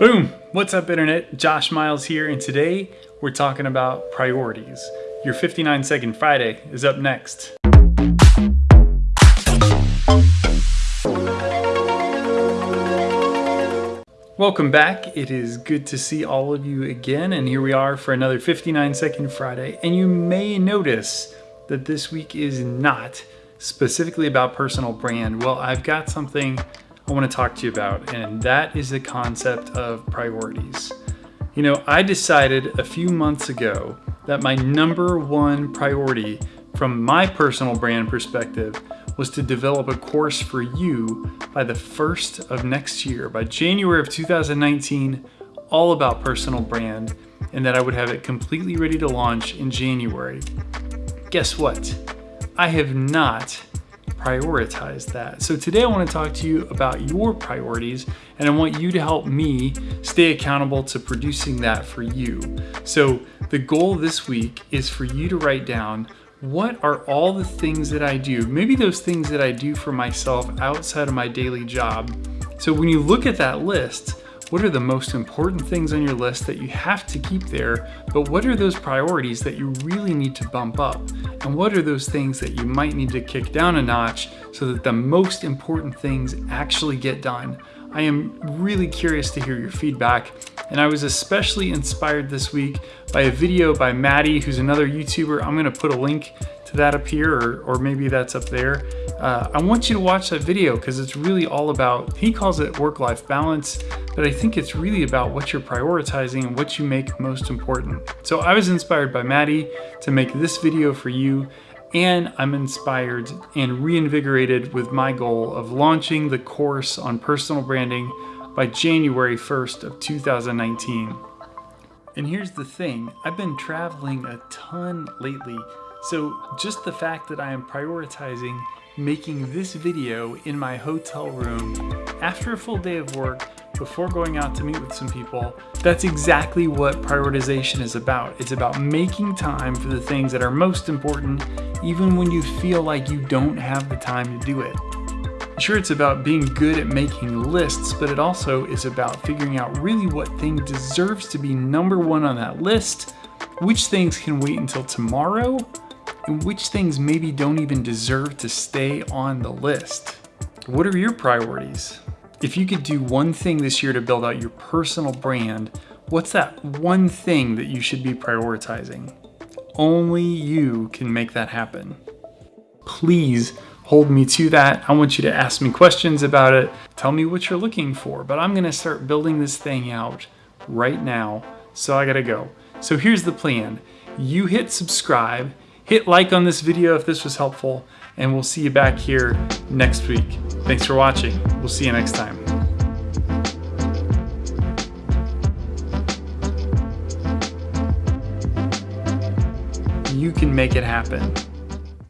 Boom! What's up, Internet? Josh Miles here, and today we're talking about priorities. Your 59 Second Friday is up next. Welcome back. It is good to see all of you again, and here we are for another 59 Second Friday. And you may notice that this week is not specifically about personal brand. Well, I've got something I want to talk to you about, and that is the concept of priorities. You know, I decided a few months ago that my number one priority from my personal brand perspective was to develop a course for you by the first of next year, by January of 2019, all about personal brand, and that I would have it completely ready to launch in January. Guess what? I have not prioritize that. So today I want to talk to you about your priorities and I want you to help me stay accountable to producing that for you. So the goal this week is for you to write down what are all the things that I do, maybe those things that I do for myself outside of my daily job. So when you look at that list, what are the most important things on your list that you have to keep there, but what are those priorities that you really need to bump up? And what are those things that you might need to kick down a notch so that the most important things actually get done? I am really curious to hear your feedback, and I was especially inspired this week by a video by Maddie, who's another YouTuber. I'm gonna put a link to that up here, or, or maybe that's up there. Uh, I want you to watch that video because it's really all about, he calls it work-life balance, but I think it's really about what you're prioritizing and what you make most important. So I was inspired by Maddie to make this video for you and I'm inspired and reinvigorated with my goal of launching the course on personal branding by January 1st of 2019. And here's the thing, I've been traveling a ton lately so just the fact that I am prioritizing making this video in my hotel room after a full day of work before going out to meet with some people, that's exactly what prioritization is about. It's about making time for the things that are most important even when you feel like you don't have the time to do it. Sure, it's about being good at making lists, but it also is about figuring out really what thing deserves to be number one on that list, which things can wait until tomorrow, and which things maybe don't even deserve to stay on the list. What are your priorities? If you could do one thing this year to build out your personal brand, what's that one thing that you should be prioritizing? Only you can make that happen. Please hold me to that. I want you to ask me questions about it. Tell me what you're looking for, but I'm gonna start building this thing out right now, so I gotta go. So here's the plan. You hit subscribe, Hit like on this video if this was helpful, and we'll see you back here next week. Thanks for watching. We'll see you next time. You can make it happen.